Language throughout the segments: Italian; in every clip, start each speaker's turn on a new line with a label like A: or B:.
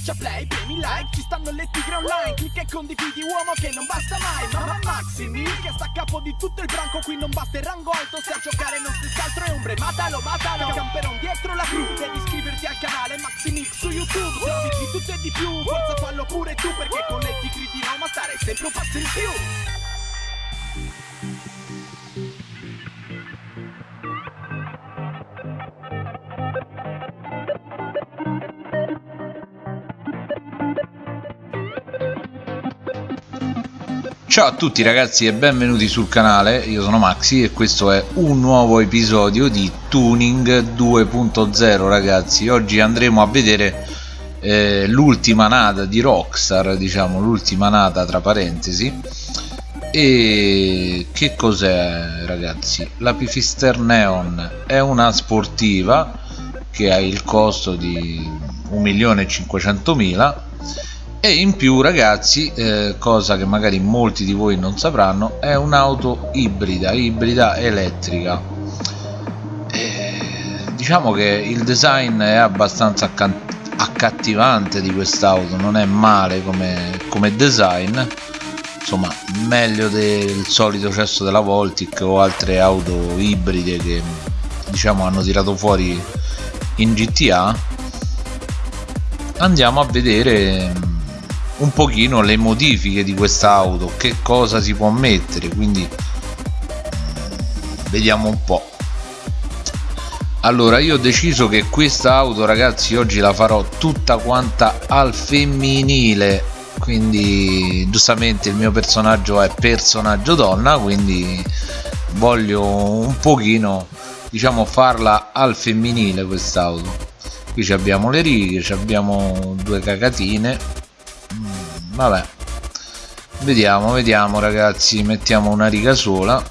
A: Schiaccia play, premi like, ci stanno le tigre online Clicca e condividi uomo che non basta mai Mamma Maximi che sta a capo di tutto il branco Qui non basta il rango alto, se a giocare non stessi altro è ombre Matalo, matalo, camperon dietro la crew Devi iscriverti al canale Maximix su YouTube Servizi di tutto e di più, forza fallo pure tu Perché con le tigre di Roma stare sempre un passo in più
B: Ciao a tutti ragazzi e benvenuti sul canale, io sono Maxi e questo è un nuovo episodio di Tuning 2.0 ragazzi. Oggi andremo a vedere eh, l'ultima nata di Rockstar, diciamo l'ultima nata tra parentesi. E che cos'è ragazzi? La Pifister Neon è una sportiva che ha il costo di 1.500.000 e in più ragazzi eh, cosa che magari molti di voi non sapranno è un'auto ibrida ibrida elettrica. E diciamo che il design è abbastanza accattivante di quest'auto non è male come, come design. Insomma meglio del solito cesso della Voltic o altre auto ibride che diciamo hanno tirato fuori in GTA andiamo a vedere un pochino le modifiche di quest'auto che cosa si può mettere quindi vediamo un po' allora io ho deciso che questa auto ragazzi oggi la farò tutta quanta al femminile quindi giustamente il mio personaggio è personaggio donna quindi voglio un pochino diciamo farla al femminile quest'auto. Qui abbiamo le righe abbiamo due cagatine vabbè. Vediamo vediamo ragazzi. Mettiamo una riga sola.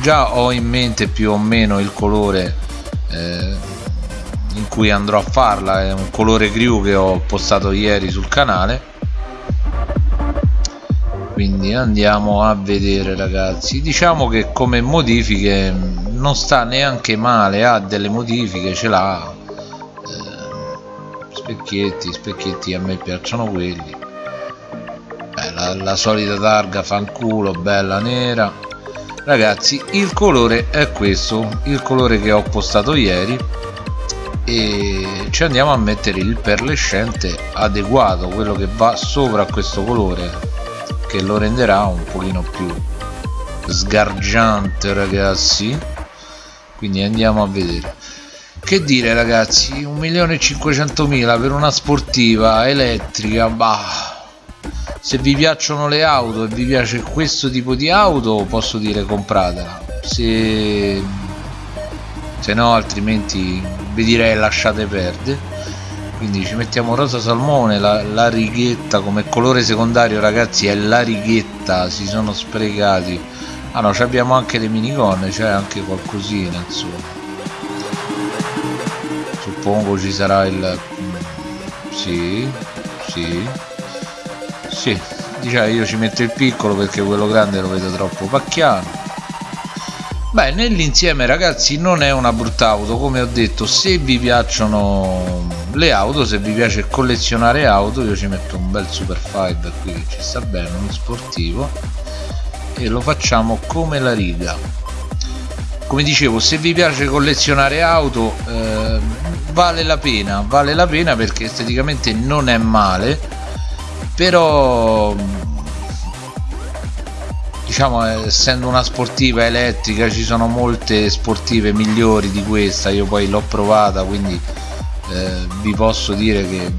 B: Già ho in mente più o meno il colore eh, in cui andrò a farla. È un colore crew che ho postato ieri sul canale. Quindi andiamo a vedere ragazzi. Diciamo che come modifiche non sta neanche male. Ha delle modifiche ce l'ha. Eh, specchietti specchietti a me piacciono quelli la, la solita targa fanculo bella nera. Ragazzi il colore è questo il colore che ho postato ieri e ci andiamo a mettere il perlescente adeguato quello che va sopra questo colore che lo renderà un pochino più sgargiante ragazzi. Quindi andiamo a vedere. Che dire ragazzi? 1.500.000 per una sportiva elettrica bah se vi piacciono le auto e vi piace questo tipo di auto posso dire compratela. Se, se no altrimenti vi direi lasciate perdere. Quindi ci mettiamo rosa salmone la, la righetta come colore secondario ragazzi è la righetta si sono sprecati. Ah no abbiamo anche le minigonne c'è anche qualcosina insomma. Suppongo ci sarà il sì sì sì diciamo io ci metto il piccolo perché quello grande lo vedo troppo pacchiano. Beh nell'insieme ragazzi non è una brutta auto come ho detto se vi piacciono le auto se vi piace collezionare auto io ci metto un bel super 5 qui che ci sta bene uno sportivo e lo facciamo come la riga. Come dicevo se vi piace collezionare auto eh, vale la pena vale la pena perché esteticamente non è male però diciamo essendo una sportiva elettrica ci sono molte sportive migliori di questa. Io poi l'ho provata quindi eh, vi posso dire che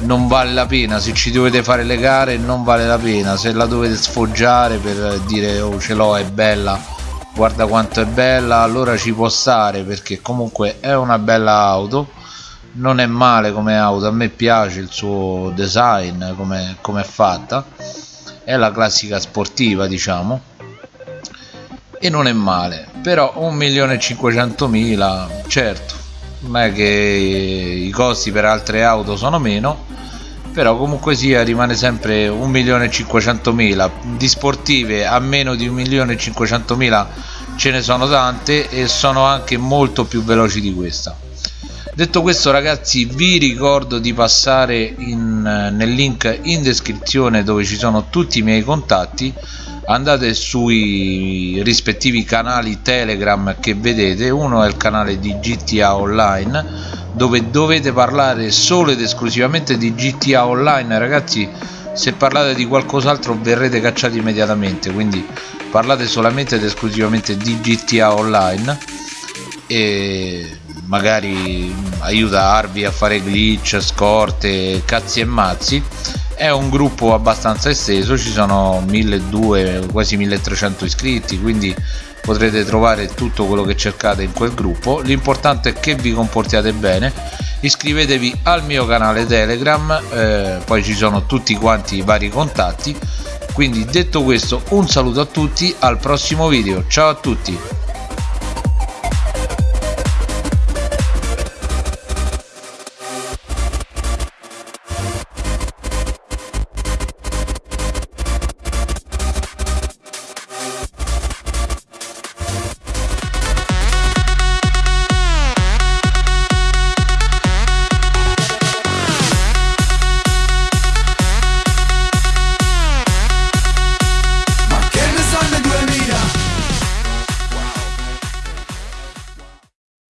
B: non vale la pena. Se ci dovete fare le gare non vale la pena. Se la dovete sfoggiare per dire oh ce l'ho è bella guarda quanto è bella allora ci può stare perché comunque è una bella auto non è male come auto a me piace il suo design come, come è fatta. È la classica sportiva diciamo. E non è male. Però 1.500.000 certo non è che i costi per altre auto sono meno però comunque sia rimane sempre 1.500.000 di sportive a meno di 1.500.000 ce ne sono tante e sono anche molto più veloci di questa detto questo ragazzi vi ricordo di passare in, nel link in descrizione dove ci sono tutti i miei contatti. Andate sui rispettivi canali telegram che vedete. Uno è il canale di GTA Online dove dovete parlare solo ed esclusivamente di GTA Online. Ragazzi se parlate di qualcos'altro verrete cacciati immediatamente. Quindi parlate solamente ed esclusivamente di GTA Online. E magari aiutarvi a fare glitch, scorte, cazzi e mazzi. È un gruppo abbastanza esteso ci sono 1200 quasi 1300 iscritti quindi potrete trovare tutto quello che cercate in quel gruppo. L'importante è che vi comportiate bene. Iscrivetevi al mio canale telegram eh, poi ci sono tutti quanti i vari contatti. Quindi detto questo un saluto a tutti al prossimo video. Ciao a tutti